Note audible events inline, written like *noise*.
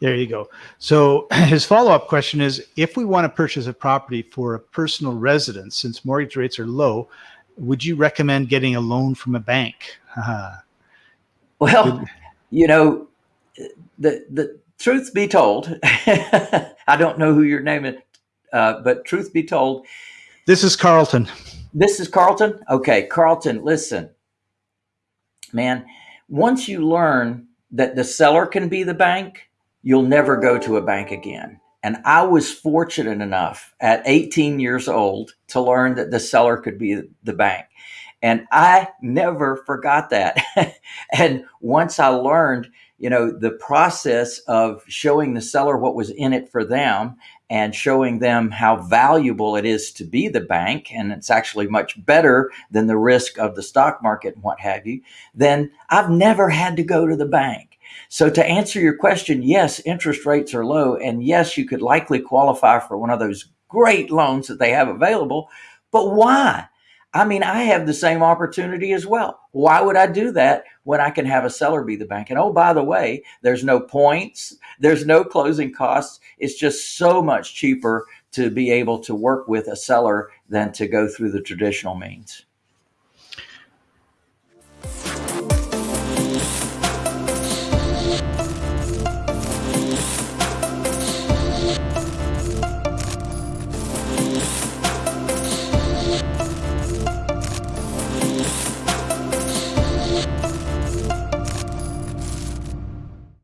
There you go. So *clears throat* his follow-up question is, if we want to purchase a property for a personal residence, since mortgage rates are low, would you recommend getting a loan from a bank? Haha. Well, you know, the the truth be told, *laughs* I don't know who your name is, uh, but truth be told, this is Carlton. This is Carlton. Okay, Carlton, listen, man. Once you learn that the seller can be the bank, you'll never go to a bank again. And I was fortunate enough at 18 years old to learn that the seller could be the bank. And I never forgot that. *laughs* and once I learned, you know, the process of showing the seller what was in it for them and showing them how valuable it is to be the bank, and it's actually much better than the risk of the stock market and what have you, then I've never had to go to the bank. So to answer your question, yes, interest rates are low. And yes, you could likely qualify for one of those great loans that they have available. But why? I mean, I have the same opportunity as well. Why would I do that when I can have a seller be the bank? And oh, by the way, there's no points, there's no closing costs. It's just so much cheaper to be able to work with a seller than to go through the traditional means.